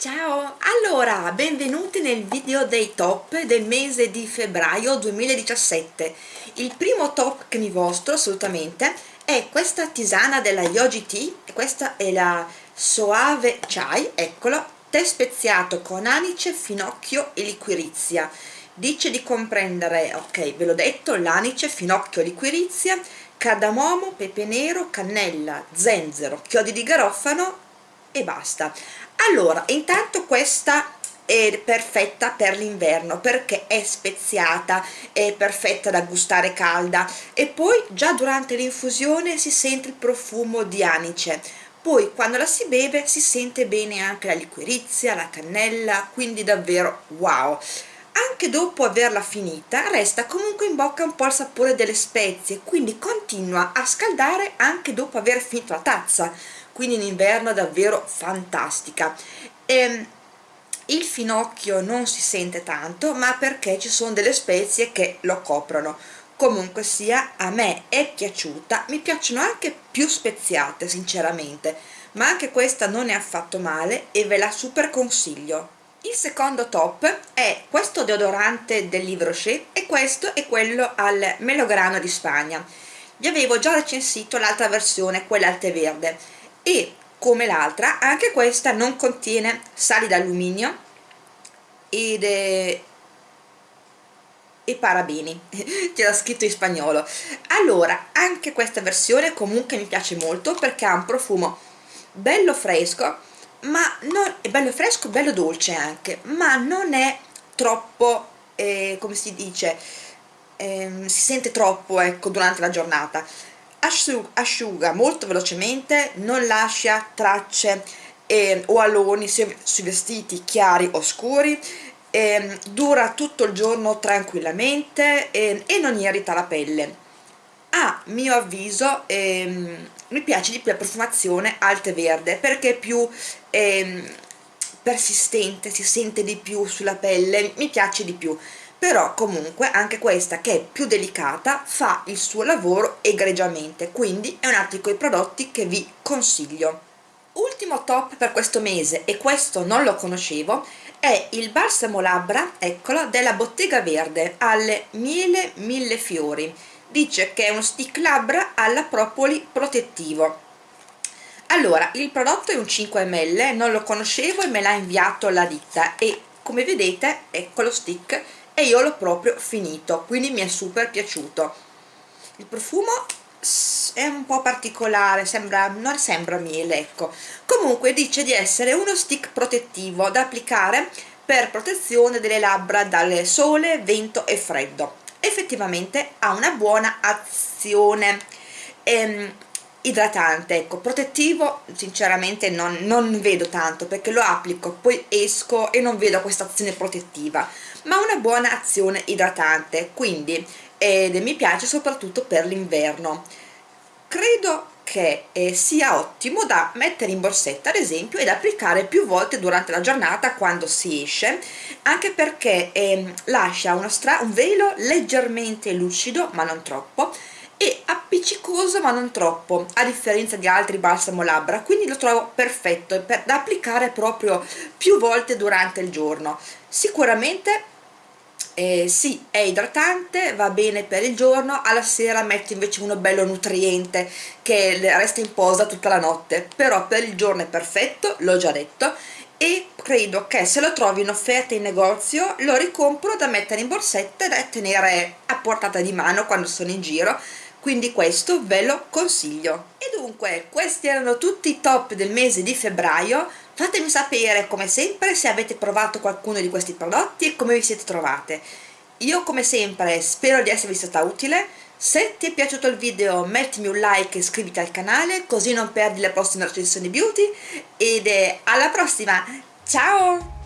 Ciao! Allora, benvenuti nel video dei top del mese di febbraio 2017. Il primo top che mi mostro assolutamente è questa tisana della Yogi Tea, questa è la Soave Chai, eccolo, tè speziato con anice, finocchio e liquirizia. Dice di comprendere, ok, ve l'ho detto, l'anice, finocchio, liquirizia, cardamomo, pepe nero, cannella, zenzero, chiodi di garofano e basta. Allora intanto questa è perfetta per l'inverno perché è speziata, è perfetta da gustare calda. E poi già durante l'infusione si sente il profumo di anice. Poi quando la si beve si sente bene anche la liquirizia, la cannella, quindi davvero wow! Anche dopo averla finita resta comunque in bocca un po' il sapore delle spezie, quindi continua a scaldare anche dopo aver finito la tazza quindi in inverno è davvero fantastica. E, ehm, il finocchio non si sente tanto ma perché ci sono delle spezie che lo coprono. Comunque sia a me è piaciuta mi piacciono anche più speziate sinceramente ma anche questa non è affatto male e ve la super consiglio. Il secondo top è questo deodorante del Livre e questo è quello al melograno di Spagna. Vi avevo già recensito l'altra versione, quella al tè verde e come l'altra anche questa non contiene sali d'alluminio ed è e parabeni c'era scritto in spagnolo. Allora anche questa versione comunque mi piace molto perché ha un profumo bello fresco ma non è bello fresco bello dolce anche ma non è troppo eh, come si dice eh, si sente troppo ecco durante la giornata asciuga molto velocemente, non lascia tracce eh, o aloni sui vestiti chiari o scuri, eh, dura tutto il giorno tranquillamente eh, e non irrita la pelle. A mio avviso ehm, mi piace di più la profumazione al tè verde perché è più ehm, persistente, si sente di più sulla pelle, mi piace di più però comunque anche questa che è più delicata fa il suo lavoro egregiamente quindi è un altro di quei prodotti che vi consiglio. Ultimo top per questo mese e questo non lo conoscevo è il balsamo labbra eccolo della bottega verde alle miele mille fiori. Dice che è uno stick labbra alla propoli protettivo. Allora il prodotto è un 5 ml non lo conoscevo e me l'ha inviato la ditta e come vedete ecco lo stick e io l'ho proprio finito quindi mi è super piaciuto. Il profumo è un po' particolare sembra, non sembra miele ecco. Comunque dice di essere uno stick protettivo da applicare per protezione delle labbra dal sole, vento e freddo. Effettivamente ha una buona azione. Ehm, idratante, ecco, protettivo sinceramente non, non vedo tanto perché lo applico, poi esco e non vedo questa azione protettiva ma una buona azione idratante. Quindi ed mi piace soprattutto per l'inverno. Credo che eh, sia ottimo da mettere in borsetta ad esempio ed applicare più volte durante la giornata quando si esce anche perché eh, lascia un velo leggermente lucido ma non troppo e appiccicoso ma non troppo a differenza di altri balsamo labbra. Quindi lo trovo perfetto per, da applicare proprio più volte durante il giorno. Sicuramente eh, sì è idratante va bene per il giorno alla sera metto invece uno bello nutriente che resta in posa tutta la notte. Però per il giorno è perfetto l'ho già detto e credo che se lo trovi in offerta in negozio lo ricompro da mettere in borsetta e da tenere a portata di mano quando sono in giro quindi questo ve lo consiglio. E dunque questi erano tutti i top del mese di febbraio. Fatemi sapere come sempre se avete provato qualcuno di questi prodotti e come vi siete trovate. Io come sempre spero di esservi stata utile. Se ti è piaciuto il video mettimi un like e iscriviti al canale così non perdi le prossime recensioni beauty. Ed alla prossima. Ciao